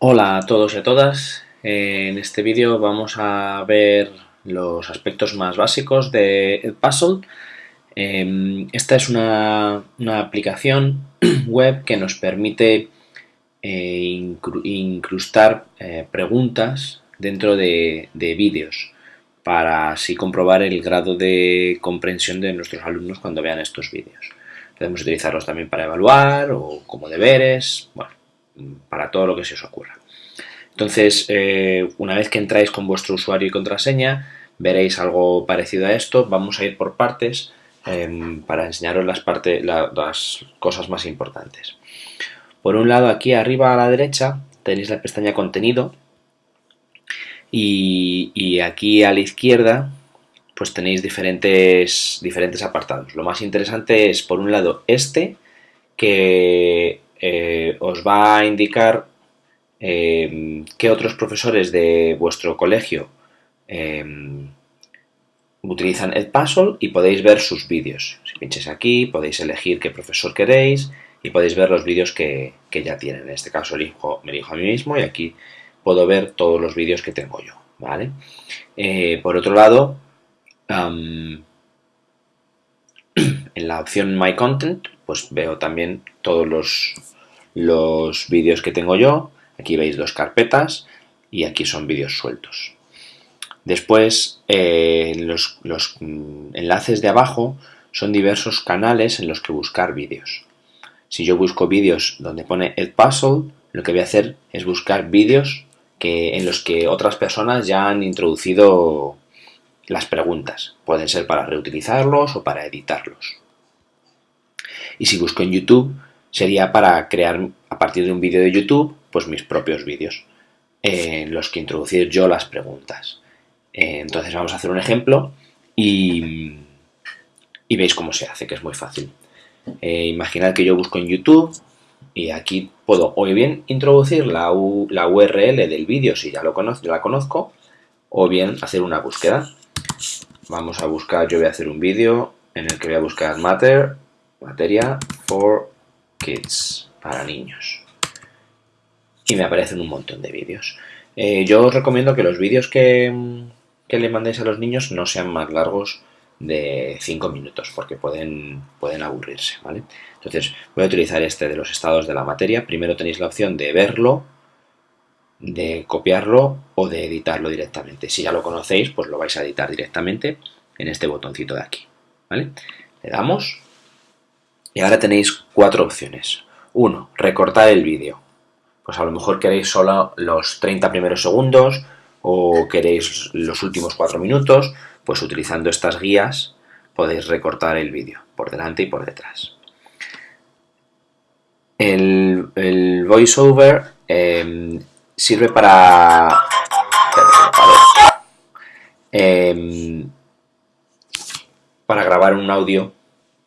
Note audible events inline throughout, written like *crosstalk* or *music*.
Hola a todos y a todas. En este vídeo vamos a ver los aspectos más básicos de Edpuzzle. Em, esta es una, aplicación *clears throat* web que nos permite eh, incrustar eh, preguntas dentro de, de vídeos para así comprobar el grado de comprensión de nuestros alumnos cuando vean estos vídeos. Podemos utilizarlos también para evaluar o como deberes, bueno, para todo lo que se os ocurra. Entonces, eh, una vez que entráis con vuestro usuario y contraseña, veréis algo parecido a esto. Vamos a ir por partes em, para enseñaros las, cosas más importantes. Por un lado, aquí arriba a la derecha tenéis la pestaña Contenido y, y aquí a la izquierda pues tenéis diferentes, diferentes apartados. Lo más interesante es, por un lado, este, que eh, os va a indicar eh, qué otros profesores de vuestro colegio eh, utilizan Edpuzzle y podéis ver sus vídeos. Si pincháis aquí podéis elegir qué profesor queréis y podéis ver los vídeos que, ya tienen. En este caso elijo, me elijo a mí mismo y aquí puedo ver todos los vídeos que tengo yo. ¿vale? por otro lado, en la opción My Content, pues veo también todos los, los vídeos que tengo yo. Aquí veis dos carpetas y aquí son vídeos sueltos. Después, eh, los, los mm, enlaces de abajo son diversos canales en los que buscar vídeos. Si yo busco vídeos donde pone Edpuzzle, lo que voy a hacer es buscar vídeos que, en los que otras personas ya han introducido las preguntas. Pueden ser para reutilizarlos o para editarlos. Y si busco en YouTube, sería para crear a partir de un vídeo de YouTube, pues mis propios vídeos, en los que introducir yo las preguntas. Eh, entonces vamos a hacer un ejemplo y, y veis cómo se hace, que es muy fácil. Eh, imaginad que yo busco en YouTube y aquí puedo o bien introducir la, la URL del vídeo si ya lo conozco, la conozco, o bien hacer una búsqueda. Vamos a buscar, yo voy a hacer un vídeo en el que voy a buscar matter, materia for kids, para niños. Y me aparecen un montón de vídeos. Eh, yo os recomiendo que los vídeos que, que, le mandéis a los niños no sean más largos de 5 minutos, porque pueden, pueden aburrirse, ¿vale? Entonces, voy a utilizar este de los estados de la materia. Primero tenéis la opción de verlo, de copiarlo o de editarlo directamente. Si ya lo conocéis, pues lo vais a editar directamente en este botoncito de aquí. ¿vale? Le damos y ahora tenéis cuatro opciones. Uno, recortar el vídeo. Pues a lo mejor queréis solo los 30 primeros segundos o queréis los últimos cuatro minutos, pues utilizando estas guías podéis recortar el vídeo por delante y por detrás. El, el voiceover eh, sirve para... Em, para grabar un audio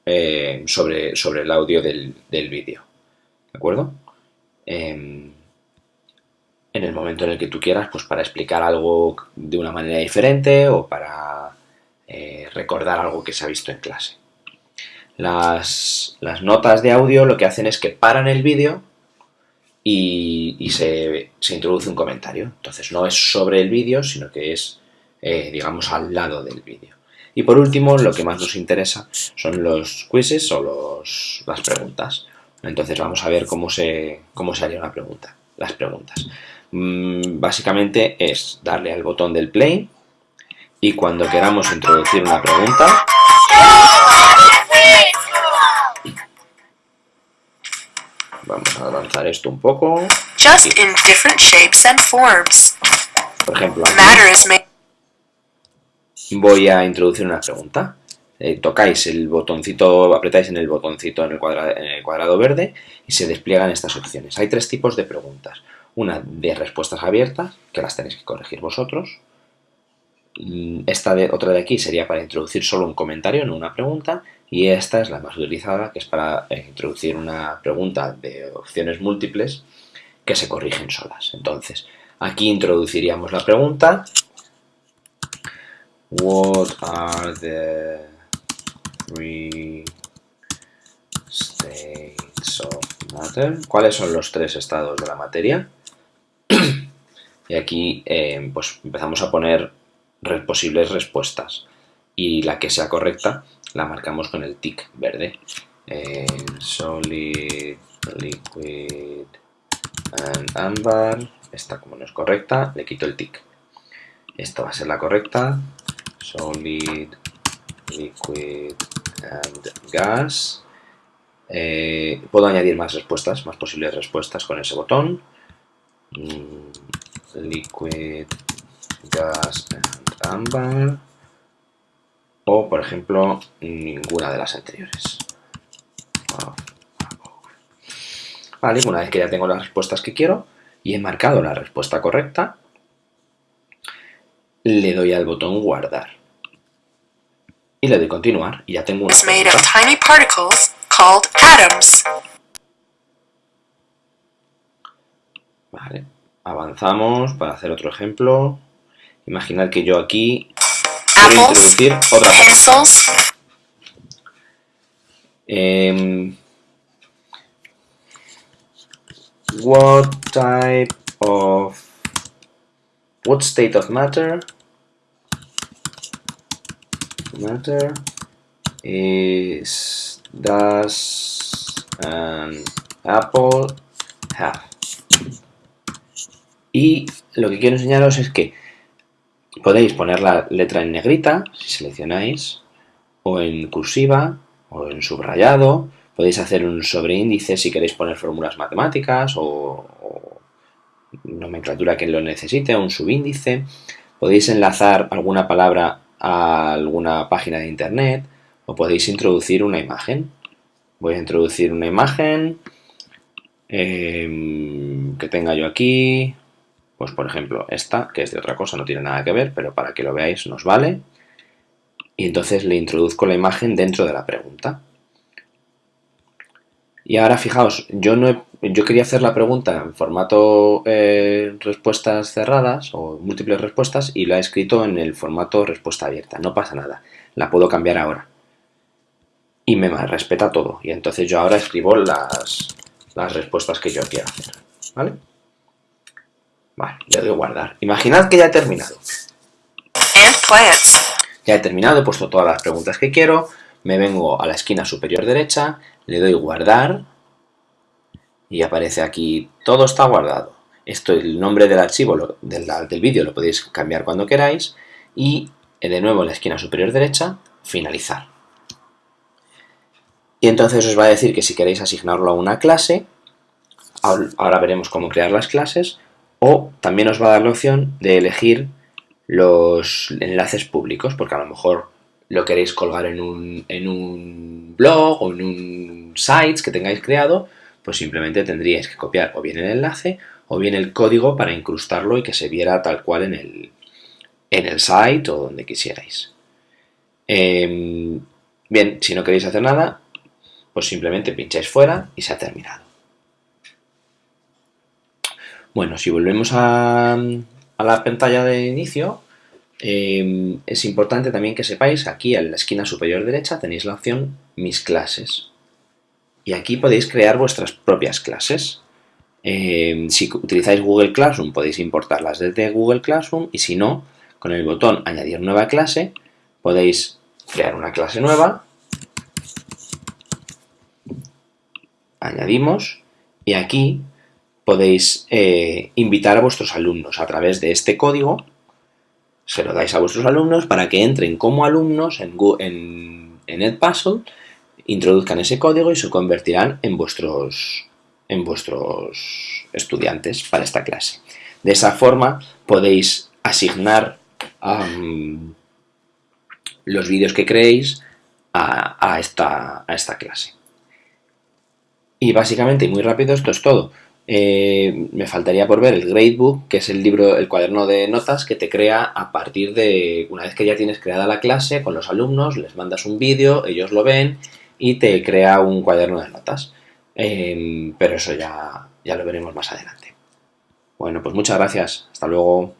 eh, sobre, sobre el audio del, vídeo. ¿De acuerdo? Em, en el momento en el que tú quieras, pues para explicar algo de una manera diferente o para eh, recordar algo que se ha visto en clase. Las, las notas de audio lo que hacen es que paran el vídeo y, se, introduce un comentario. Entonces no es sobre el vídeo, sino que es, eh, digamos, al lado del vídeo. Y por último, lo que más nos interesa son los quizzes o los, las preguntas. Entonces vamos a ver cómo se, cómo se haría una pregunta, las preguntas. Mm, básicamente es darle al botón del play y cuando queramos introducir una pregunta Vamos a avanzar esto un poco. Just in different shapes and forms. Por ejemplo, voy a introducir una pregunta. Eh, tocáis el botoncito, apretáis en el botoncito en el, cuadrado, en el cuadrado verde y se despliegan estas opciones. Hay tres tipos de preguntas. Una de respuestas abiertas, que las tenéis que corregir vosotros. Mm, esta de, otra de aquí sería para introducir solo un comentario, no una pregunta. Y esta es la más utilizada, que es para eh, introducir una pregunta de opciones múltiples que se corrigen solas. Entonces, aquí introduciríamos la pregunta. What are the three states of matter? ¿Cuáles son los tres estados de la materia? *clears throat* y aquí eh, pues empezamos a poner posibles respuestas y la que sea correcta la marcamos con el tick verde. Eh, solid, liquid and amber. Esta como no es correcta, le quito el tick. Esta va a ser la correcta. Solid, liquid and gas. Eh, puedo añadir más respuestas, más posibles respuestas con ese botón. Mm, liquid, gas and amber. O, por ejemplo, ninguna de las anteriores. Vale, una vez que ya tengo las respuestas que quiero y he marcado la respuesta correcta, le doy al botón guardar. Y le doy continuar y ya tengo una Vale, avanzamos para hacer otro ejemplo. Imaginad que yo aquí quiero introducir otra cosa. Um, what type of what state of matter matter is does an apple have y lo que quiero enseñaros es que podéis poner la letra en negrita si seleccionáis o en cursiva o en subrayado. Podéis hacer un sobreíndice si queréis poner fórmulas matemáticas o, nomenclatura que lo necesite, un subíndice. Podéis enlazar alguna palabra a alguna página de internet o podéis introducir una imagen. Voy a introducir una imagen em, que tenga yo aquí, pues por ejemplo esta, que es de otra cosa, no tiene nada que ver, pero para que lo veáis nos vale y entonces le introduzco la imagen dentro de la pregunta. Y ahora fijaos, yo, no yo quería hacer la pregunta en formato eh, respuestas cerradas o múltiples respuestas y la he escrito en el formato respuesta abierta. No pasa nada, la puedo cambiar ahora. Y me respeta todo. Y entonces yo ahora escribo las, las respuestas que yo quiero hacer. ¿Vale? Vale, le doy guardar. Imaginad que ya he terminado. Ya he terminado, he puesto todas las preguntas que quiero, me vengo a la esquina superior derecha, le doy guardar y aparece aquí todo está guardado. Esto, el nombre del archivo del, del vídeo lo podéis cambiar cuando queráis y eh, de nuevo en la esquina superior derecha, finalizar. Y entonces os va a decir que si queréis asignarlo a una clase, ahora veremos cómo crear las clases, o también os va a dar la opción de elegir los enlaces públicos, porque a lo mejor lo queréis colgar en un, en un blog o en un site que tengáis creado, pues simplemente tendríais que copiar o bien el enlace o bien el código para incrustarlo y que se viera tal cual en el, en el site o donde quisierais. Em, bien, si no queréis hacer nada, pues simplemente pincháis fuera y se ha terminado. Bueno, si volvemos a, a la pantalla de inicio, eh, es importante también que sepáis, aquí en la esquina superior derecha tenéis la opción Mis clases. Y aquí podéis crear vuestras propias clases. Eh, si utilizáis Google Classroom podéis importarlas desde Google Classroom y si no, con el botón Añadir nueva clase podéis crear una clase nueva. Añadimos y aquí podéis eh, invitar a vuestros alumnos a través de este código, se lo dais a vuestros alumnos para que entren como alumnos en, en, Edpuzzle, introduzcan ese código y se convertirán en vuestros, en vuestros estudiantes para esta clase. De esa forma podéis asignar los vídeos que creéis a, esta, a esta clase. Y básicamente, muy rápido, esto es todo. Eh, me faltaría por ver el Gradebook, que es el libro, el cuaderno de notas que te crea a partir de, una vez que ya tienes creada la clase con los alumnos, les mandas un vídeo, ellos lo ven y te crea un cuaderno de notas. Eh, pero eso ya, ya lo veremos más adelante. Bueno, pues muchas gracias. Hasta luego.